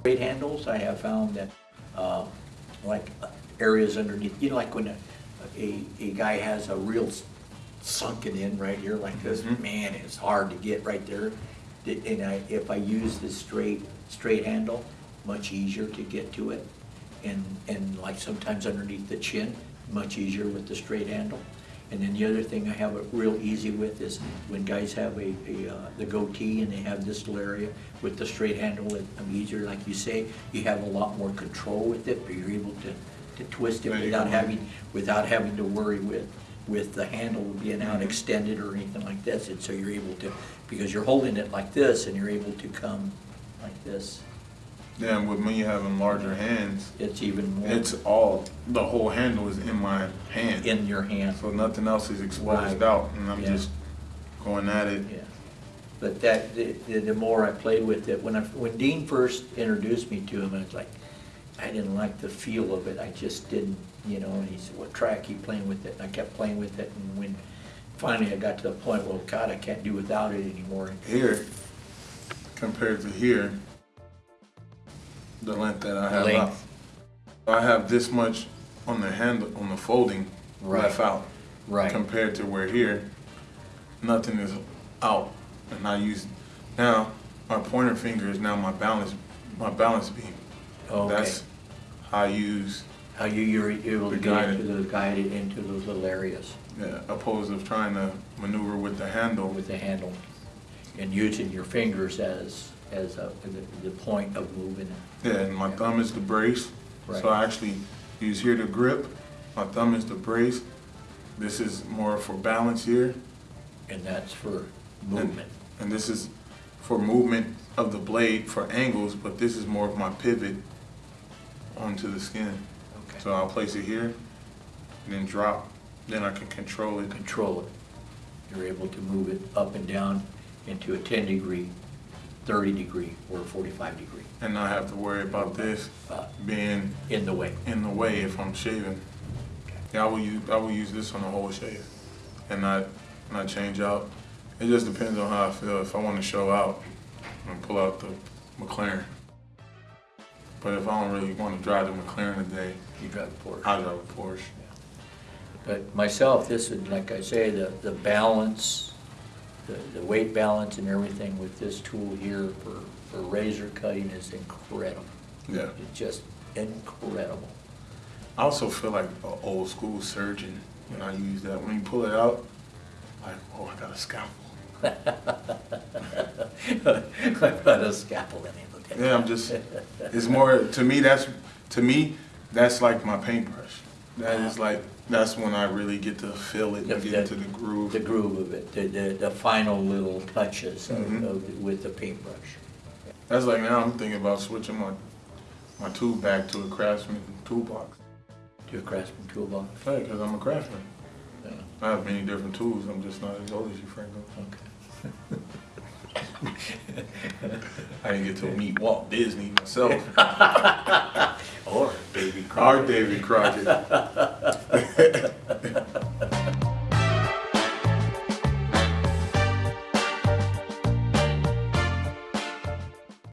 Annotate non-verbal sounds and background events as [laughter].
Straight handles, I have found that, uh, like areas underneath, you know, like when a, a, a guy has a real sunken in right here like this, Mhm. man, it's hard to get right there. And I, if I use the straight, straight handle, much easier to get to it. And, and like sometimes underneath the chin, much easier with the straight handle. And then the other thing I have it real easy with is when guys have a, a, uh, the goatee and they have this little area with the straight handle, it, I'm easier, like you say, you have a lot more control with it, but you're able to, to twist it There you without go. having, without having to worry with, with the handle being out Mhm. extended or anything like this. And so you're able to, because you're holding it like this and you're able to come like this, Yeah, and with me having larger hands, it's even more it's all, the whole handle is in my hand. in your hand. So nothing else is exposed Right. out, and I'm Yeah. just going at it. Yeah, but that, the, the more I played with it, when I, when Dean first introduced me to him, I was like, I didn't like the feel of it, I just didn't, you know, and he said, well, try, keep playing with it, and I kept playing with it, and when finally I got to the point, well, God, I can't do without it anymore. Here, compared to here, the length that I have out. I have this much on the handle, on the folding, Right. left out. Right. Compared to where here, nothing is out. And I use, now, my pointer finger is now my balance, my balance beam. Okay, That's how I use, how you, you're able to get into those, guided into those little areas yeah, opposed of trying to maneuver with the handle. with the handle, and using your fingers as, as a, the, the point of moving it. Yeah, and my thumb is the brace. Right. So I actually use here to grip. My thumb is the brace. This is more for balance here. And that's for movement. And this is for movement of the blade for angles, but this is more of my pivot onto the skin. Okay. So I'll place it here, and then drop. Then I can control it. Control it. You're able to move it up and down into a ten degree, thirty degree, or a forty-five degree, And not have to worry about this uh, being in the way. in the way if I'm shaving. Yeah, I will use, I will use this on the whole shave and not, not change out. It just depends on how I feel. If I want to show out, I'm gonna pull out the McLaren. But if I don't really want to drive the McLaren today, You drive a Porsche. I'll drive a Porsche. But myself, this is, like I say, the, the balance, the, the weight balance and everything with this tool here for, for razor cutting is incredible. Yeah. It's just incredible. I also feel like an old school surgeon when I use that. When you pull it out, like, oh, I got a scalpel. [laughs] I put a scalpel in it. Yeah, I'm just, it's more, to me, that's, to me, that's like my paintbrush. That is like, that's when I really get to feel it and The- get into the groove. The groove of it, the, the, the final little touches of, Mhm. of, with the paintbrush. That's like now I'm thinking about switching my, my tool back to a craftsman toolbox. To a craftsman toolbox? Hey, cause I'm a craftsman. Yeah, I have many different tools, I'm just not as old as you, Franco. okay. [laughs] I didn't get to meet Walt Disney myself. [laughs] Davy Crockett. Our Davy Crockett. [laughs]